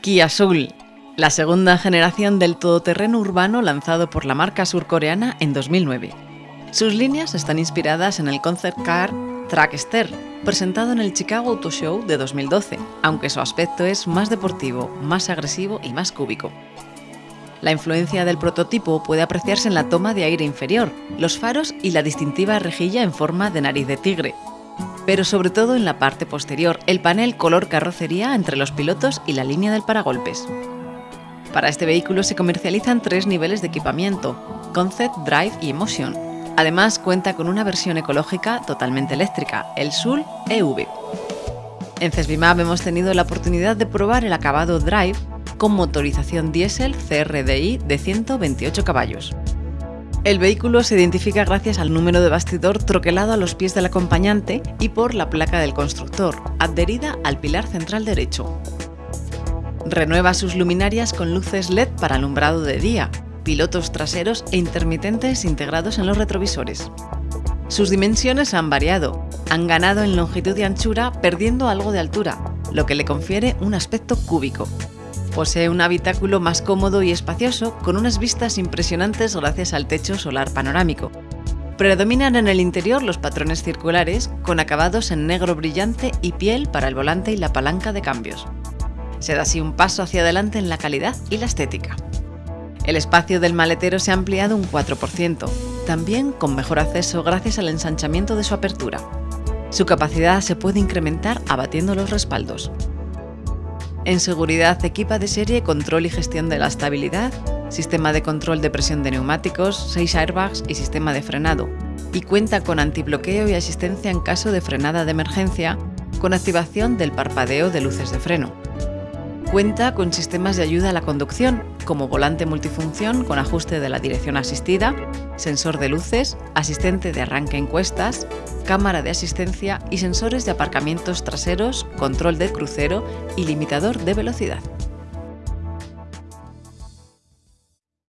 Kia Soul, la segunda generación del todoterreno urbano lanzado por la marca surcoreana en 2009. Sus líneas están inspiradas en el concept car Trackster, presentado en el Chicago Auto Show de 2012, aunque su aspecto es más deportivo, más agresivo y más cúbico. La influencia del prototipo puede apreciarse en la toma de aire inferior, los faros y la distintiva rejilla en forma de nariz de tigre, pero sobre todo en la parte posterior, el panel color carrocería entre los pilotos y la línea del paragolpes. Para este vehículo se comercializan tres niveles de equipamiento, Concept, Drive y Emotion. Además cuenta con una versión ecológica totalmente eléctrica, el SUL EV. En Cesbimab hemos tenido la oportunidad de probar el acabado Drive con motorización diésel CRDI de 128 caballos. El vehículo se identifica gracias al número de bastidor troquelado a los pies del acompañante y por la placa del constructor, adherida al pilar central derecho. Renueva sus luminarias con luces LED para alumbrado de día, pilotos traseros e intermitentes integrados en los retrovisores. Sus dimensiones han variado, han ganado en longitud y anchura perdiendo algo de altura, lo que le confiere un aspecto cúbico. Posee un habitáculo más cómodo y espacioso, con unas vistas impresionantes gracias al techo solar panorámico. Predominan en el interior los patrones circulares, con acabados en negro brillante y piel para el volante y la palanca de cambios. Se da así un paso hacia adelante en la calidad y la estética. El espacio del maletero se ha ampliado un 4%, también con mejor acceso gracias al ensanchamiento de su apertura. Su capacidad se puede incrementar abatiendo los respaldos. En seguridad equipa de serie control y gestión de la estabilidad, sistema de control de presión de neumáticos, 6 airbags y sistema de frenado, y cuenta con antibloqueo y asistencia en caso de frenada de emergencia, con activación del parpadeo de luces de freno. Cuenta con sistemas de ayuda a la conducción, como volante multifunción con ajuste de la dirección asistida, sensor de luces, asistente de arranque en cuestas, cámara de asistencia y sensores de aparcamientos traseros, control de crucero y limitador de velocidad.